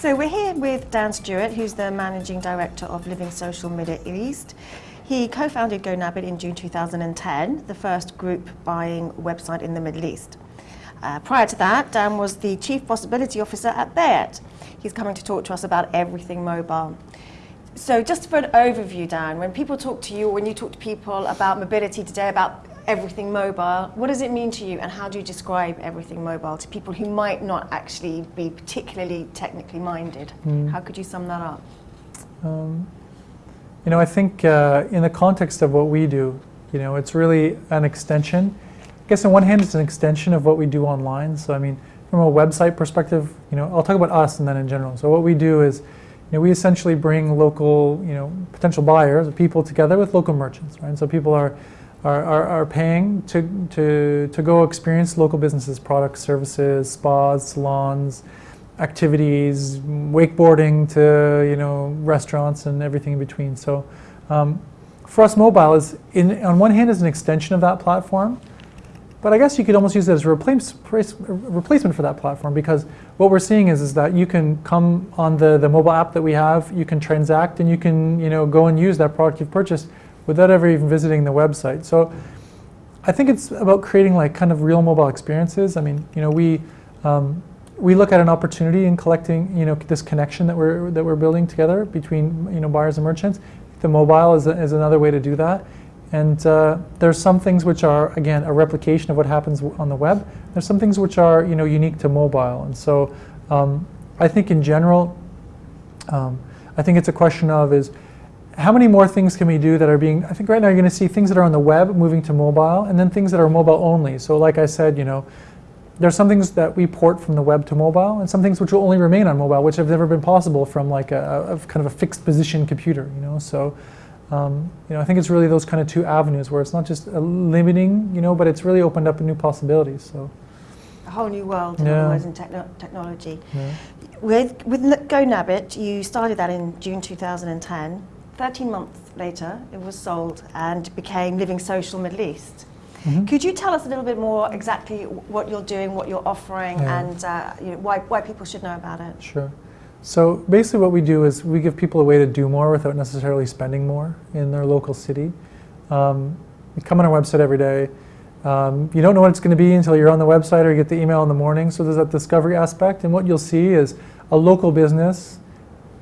So we're here with Dan Stewart, who's the Managing Director of Living Social Middle East. He co-founded GoNabit in June 2010, the first group buying website in the Middle East. Uh, prior to that, Dan was the Chief Possibility Officer at Bayt. He's coming to talk to us about everything mobile. So just for an overview, Dan, when people talk to you, or when you talk to people about mobility today, about everything mobile, what does it mean to you and how do you describe everything mobile to people who might not actually be particularly technically minded? Mm. How could you sum that up? Um, you know, I think uh, in the context of what we do, you know, it's really an extension. I guess on one hand, it's an extension of what we do online. So I mean, from a website perspective, you know, I'll talk about us and then in general. So what we do is, you know, we essentially bring local, you know, potential buyers, or people together with local merchants, right? And So people are are, are, are paying to, to, to go experience local businesses, products, services, spas, salons, activities, wakeboarding to you know restaurants and everything in between. So um, for us, mobile is in, on one hand is an extension of that platform, but I guess you could almost use it as a replace, replacement for that platform because what we're seeing is, is that you can come on the, the mobile app that we have, you can transact and you can you know go and use that product you've purchased without ever even visiting the website. So I think it's about creating like kind of real mobile experiences. I mean, you know, we um, we look at an opportunity in collecting, you know, this connection that we're that we're building together between you know buyers and merchants. The mobile is, a, is another way to do that. And uh, there's some things which are again a replication of what happens on the web. There's some things which are you know unique to mobile. And so um, I think in general, um, I think it's a question of is how many more things can we do that are being, I think right now you're going to see things that are on the web moving to mobile and then things that are mobile only. So like I said, you know, there's some things that we port from the web to mobile and some things which will only remain on mobile, which have never been possible from like a, a kind of a fixed position computer, you know. So, um, you know, I think it's really those kind of two avenues where it's not just limiting, you know, but it's really opened up new possibilities. So. A whole new world, in other words, in techno technology. Yeah. With, with GoNabit, you started that in June 2010. 13 months later, it was sold and became Living Social Middle East. Mm -hmm. Could you tell us a little bit more exactly what you're doing, what you're offering, yeah. and uh, you know, why, why people should know about it? Sure. So basically what we do is we give people a way to do more without necessarily spending more in their local city. Um, you come on our website every day. Um, you don't know what it's going to be until you're on the website or you get the email in the morning. So there's that discovery aspect. And what you'll see is a local business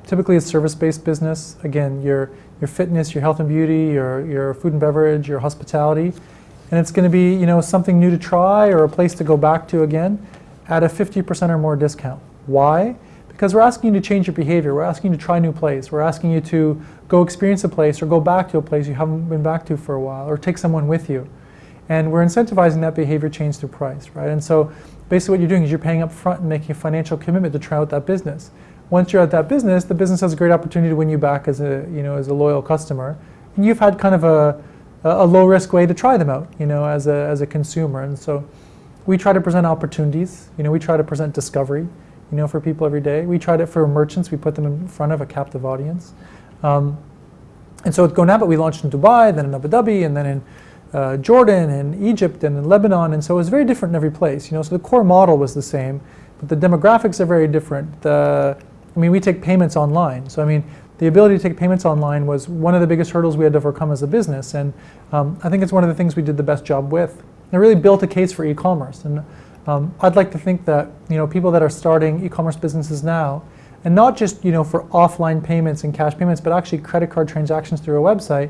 typically a service-based business. Again, your, your fitness, your health and beauty, your, your food and beverage, your hospitality. And it's going to be you know, something new to try or a place to go back to again at a 50% or more discount. Why? Because we're asking you to change your behavior. We're asking you to try a new place. We're asking you to go experience a place or go back to a place you haven't been back to for a while or take someone with you. And we're incentivizing that behavior change through price, right? And so basically what you're doing is you're paying up front and making a financial commitment to try out that business once you're at that business, the business has a great opportunity to win you back as a, you know, as a loyal customer. And you've had kind of a, a low risk way to try them out, you know, as a, as a consumer. And so we try to present opportunities, you know, we try to present discovery, you know, for people every day. We tried it for merchants, we put them in front of a captive audience. Um, and so with GoNabit, we launched in Dubai, then in Abu Dhabi, and then in uh, Jordan and Egypt and in Lebanon. And so it was very different in every place, you know, so the core model was the same, but the demographics are very different. The I mean, we take payments online. So I mean, the ability to take payments online was one of the biggest hurdles we had to overcome as a business. And um, I think it's one of the things we did the best job with. It really built a case for e-commerce. And um, I'd like to think that you know people that are starting e-commerce businesses now, and not just you know for offline payments and cash payments, but actually credit card transactions through a website.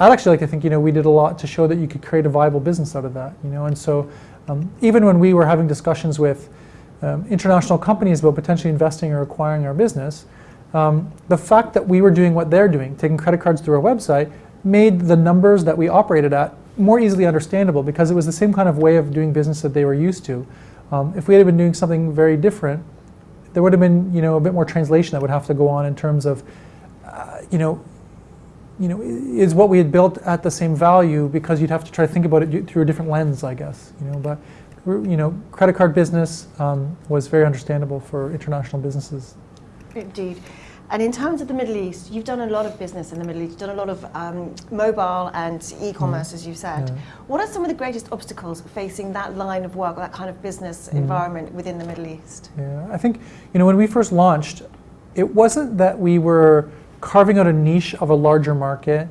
I'd actually like to think you know we did a lot to show that you could create a viable business out of that. You know, and so um, even when we were having discussions with um, international companies about potentially investing or acquiring our business, um, the fact that we were doing what they're doing, taking credit cards through our website, made the numbers that we operated at more easily understandable because it was the same kind of way of doing business that they were used to. Um, if we had been doing something very different, there would have been you know a bit more translation that would have to go on in terms of uh, you know you know is what we had built at the same value because you'd have to try to think about it through a different lens, I guess. You know, but you know, credit card business um, was very understandable for international businesses. Indeed. And in terms of the Middle East, you've done a lot of business in the Middle East. You've done a lot of um, mobile and e-commerce, as you said. Yeah. What are some of the greatest obstacles facing that line of work, that kind of business environment within the Middle East? Yeah, I think you know when we first launched, it wasn't that we were carving out a niche of a larger market.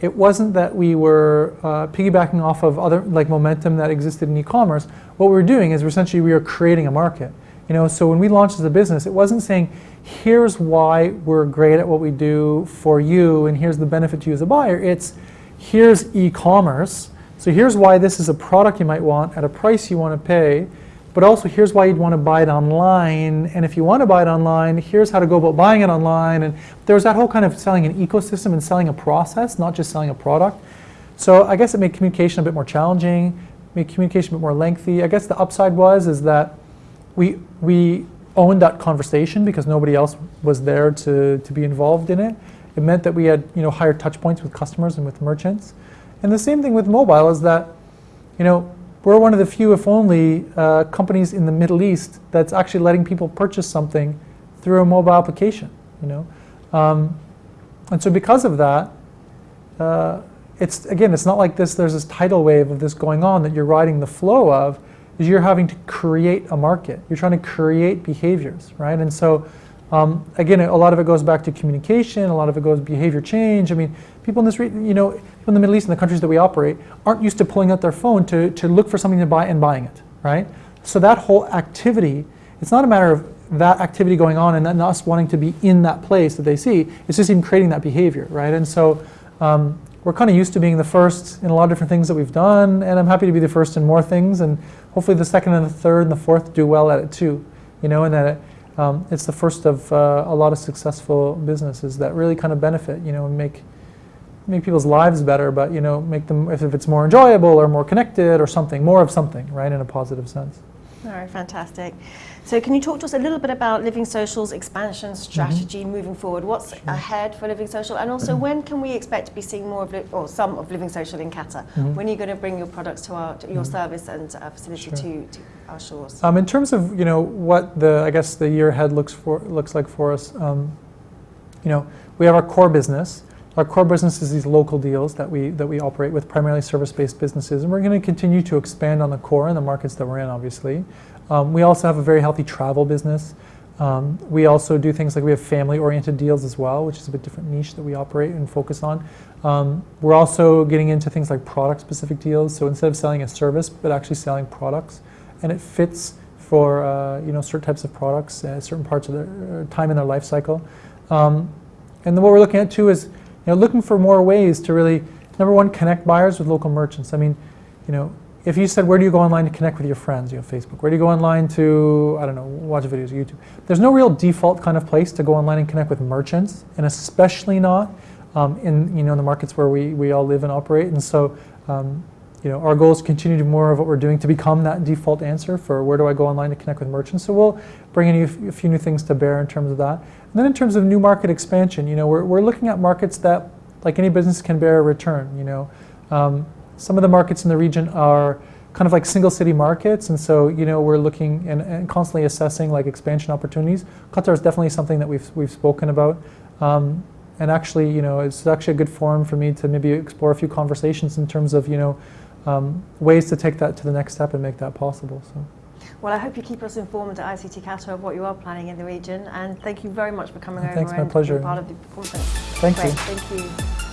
It wasn't that we were uh, piggybacking off of other like momentum that existed in e-commerce. What we were doing is we're essentially we are creating a market. You know, so when we launched as a business, it wasn't saying, "Here's why we're great at what we do for you, and here's the benefit to you as a buyer." It's, "Here's e-commerce. So here's why this is a product you might want at a price you want to pay." But also, here's why you'd want to buy it online. And if you want to buy it online, here's how to go about buying it online. And there's that whole kind of selling an ecosystem and selling a process, not just selling a product. So I guess it made communication a bit more challenging, made communication a bit more lengthy. I guess the upside was is that we we owned that conversation because nobody else was there to, to be involved in it. It meant that we had you know higher touch points with customers and with merchants. And the same thing with mobile is that you know we're one of the few, if only, uh, companies in the Middle East that's actually letting people purchase something through a mobile application. You know, um, and so because of that, uh, it's again, it's not like this. There's this tidal wave of this going on that you're riding the flow of. Is you're having to create a market. You're trying to create behaviors, right? And so. Um, again, a lot of it goes back to communication. A lot of it goes behavior change. I mean, people in this, region, you know, people in the Middle East and the countries that we operate aren't used to pulling out their phone to, to look for something to buy and buying it, right? So that whole activity, it's not a matter of that activity going on and then us wanting to be in that place that they see. It's just even creating that behavior, right? And so um, we're kind of used to being the first in a lot of different things that we've done, and I'm happy to be the first in more things, and hopefully the second and the third and the fourth do well at it too, you know, and that it, um, it's the first of uh, a lot of successful businesses that really kind of benefit, you know, and make make people's lives better, but you know, make them if, if it's more enjoyable or more connected or something, more of something, right, in a positive sense. All right, fantastic. So, can you talk to us a little bit about Living Social's expansion strategy moving forward? What's ahead for Living Social, and also when can we expect to be seeing more of, or some of Living Social in Qatar? When are you going to bring your products to our, to your service and uh, facility Sure. to, to our shores? Um, in terms of you know what the I guess the year ahead looks for looks like for us, um, you know we have our core business. Our core business is these local deals that we that we operate with, primarily service-based businesses, and we're going to continue to expand on the core and the markets that we're in. Obviously, um, we also have a very healthy travel business. Um, we also do things like we have family-oriented deals as well, which is a bit different niche that we operate and focus on. Um, we're also getting into things like product-specific deals. So instead of selling a service, but actually selling products, and it fits for uh, you know certain types of products at certain parts of their uh, time in their life cycle. Um, and then what we're looking at too is know looking for more ways to really number one connect buyers with local merchants. I mean, you know, if you said where do you go online to connect with your friends, you know, Facebook. Where do you go online to I don't know watch videos, YouTube. There's no real default kind of place to go online and connect with merchants, and especially not um, in you know the markets where we we all live and operate. And so. Um, you know, our goal is to continue to do more of what we're doing to become that default answer for where do I go online to connect with merchants. So we'll bring a few- a few new things to bear in terms of that. And then in terms of new market expansion, you know, we're, we're looking at markets that, like any business, can bear a return. You know, um, some of the markets in the region are kind of like single city markets, and so you know we're looking and, and constantly assessing like expansion opportunities. Qatar is definitely something that we've we've spoken about. Um, and actually, you know, it's actually a good forum for me to maybe explore a few conversations in terms of, you know, um, ways to take that to the next step and make that possible. So, Well, I hope you keep us informed at ICT Qatar of what you are planning in the region, and thank you very much for coming over Thanks, my and pleasure. being part of the conference. thank Great, you. thank you.